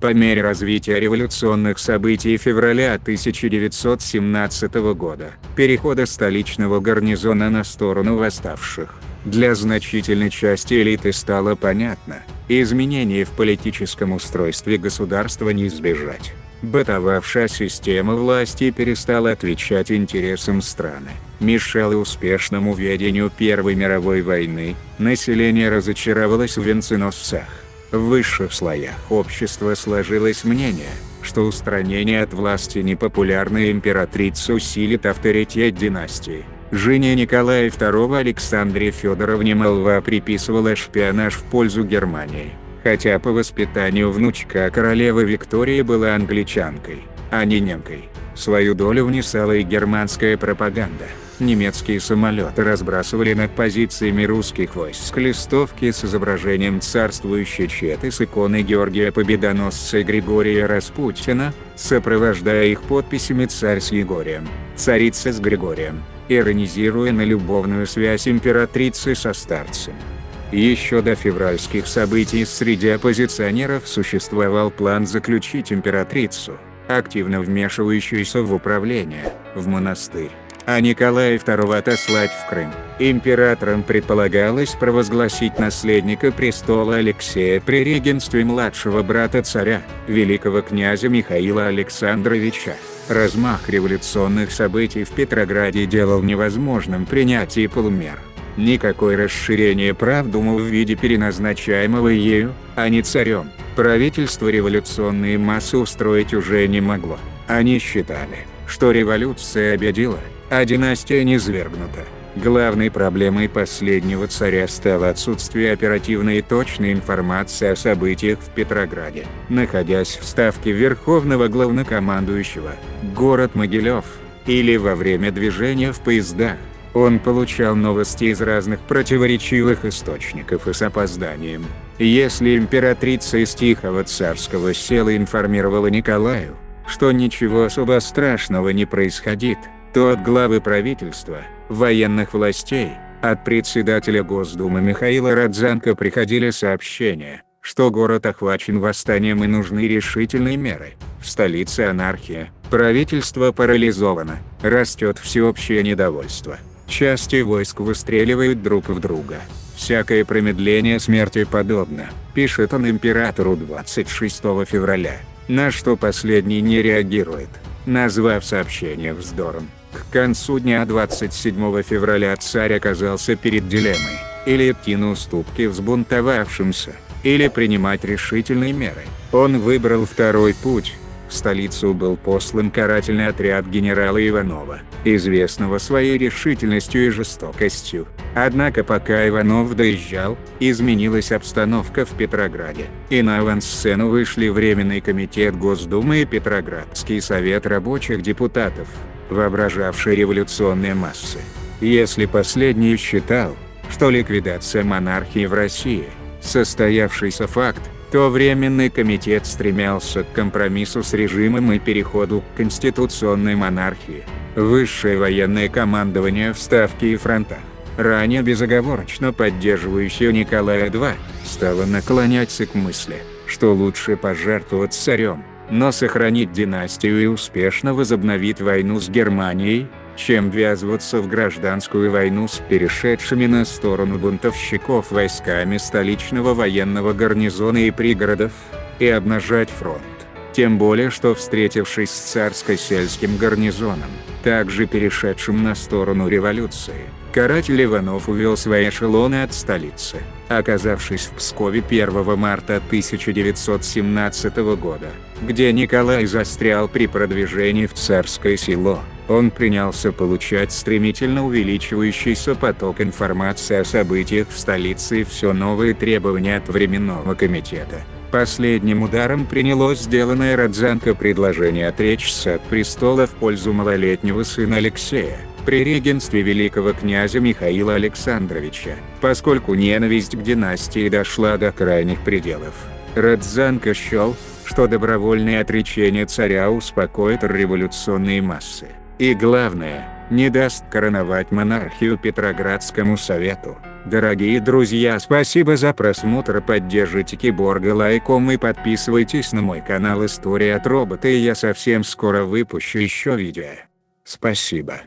По мере развития революционных событий февраля 1917 года, перехода столичного гарнизона на сторону восставших, для значительной части элиты стало понятно, изменений в политическом устройстве государства не избежать. Бытовавшая система власти перестала отвечать интересам страны, мешала успешному ведению Первой мировой войны, население разочаровалось в венценосцах. В высших слоях общества сложилось мнение, что устранение от власти непопулярной императрицы усилит авторитет династии. Жене Николая II Александре Федоровне молва приписывала шпионаж в пользу Германии, хотя по воспитанию внучка королевы Виктории была англичанкой, а не немкой. Свою долю внесала и германская пропаганда. Немецкие самолеты разбрасывали над позициями русских войск листовки с изображением царствующей четы с иконой Георгия Победоносца и Григория Распутина, сопровождая их подписями «Царь с Егорием», «Царица с Григорием», иронизируя на любовную связь императрицы со старцем. Еще до февральских событий среди оппозиционеров существовал план заключить императрицу, активно вмешивающуюся в управление, в монастырь а Николая II отослать в Крым. Императором предполагалось провозгласить наследника престола Алексея при регенстве младшего брата царя, великого князя Михаила Александровича. Размах революционных событий в Петрограде делал невозможным принятие полумер. Никакое расширение прав Думы в виде переназначаемого ею, а не царем, правительство революционные массы устроить уже не могло. Они считали, что революция обедила, а династия низвергнута. Главной проблемой последнего царя стало отсутствие оперативной и точной информации о событиях в Петрограде. Находясь в ставке Верховного Главнокомандующего, город Могилев, или во время движения в поездах, он получал новости из разных противоречивых источников и с опозданием. Если императрица из Тихого царского села информировала Николаю, что ничего особо страшного не происходит, то от главы правительства, военных властей, от председателя Госдумы Михаила Родзянко приходили сообщения, что город охвачен восстанием и нужны решительные меры. В столице анархия, правительство парализовано, растет всеобщее недовольство. Части войск выстреливают друг в друга. Всякое промедление смерти подобно, пишет он императору 26 февраля, на что последний не реагирует, назвав сообщение вздором. К концу дня 27 февраля царь оказался перед дилеммой, или идти на уступки взбунтовавшимся, или принимать решительные меры. Он выбрал второй путь. В столицу был послан карательный отряд генерала Иванова, известного своей решительностью и жестокостью. Однако пока Иванов доезжал, изменилась обстановка в Петрограде, и на авансцену вышли Временный комитет Госдумы и Петроградский совет рабочих депутатов воображавшей революционные массы. Если последний считал, что ликвидация монархии в России – состоявшийся факт, то Временный комитет стремился к компромиссу с режимом и переходу к конституционной монархии. Высшее военное командование в Ставке и фронтах, ранее безоговорочно поддерживающее Николая II, стало наклоняться к мысли, что лучше пожертвовать царем, но сохранить династию и успешно возобновить войну с Германией, чем ввязываться в гражданскую войну с перешедшими на сторону бунтовщиков войсками столичного военного гарнизона и пригородов, и обнажать фронт. Тем более что встретившись с царско-сельским гарнизоном, также перешедшим на сторону революции, каратель Иванов увел свои эшелоны от столицы. Оказавшись в Пскове 1 марта 1917 года, где Николай застрял при продвижении в царское село, он принялся получать стремительно увеличивающийся поток информации о событиях в столице и все новые требования от Временного комитета. Последним ударом принялось сделанное Родзянко предложение отречься от престола в пользу малолетнего сына Алексея, при регенстве великого князя Михаила Александровича, поскольку ненависть к династии дошла до крайних пределов. Родзянко счел, что добровольное отречение царя успокоит революционные массы, и главное, не даст короновать монархию Петроградскому совету. Дорогие друзья спасибо за просмотр поддержите Киборга лайком и подписывайтесь на мой канал История от робота и я совсем скоро выпущу еще видео. Спасибо.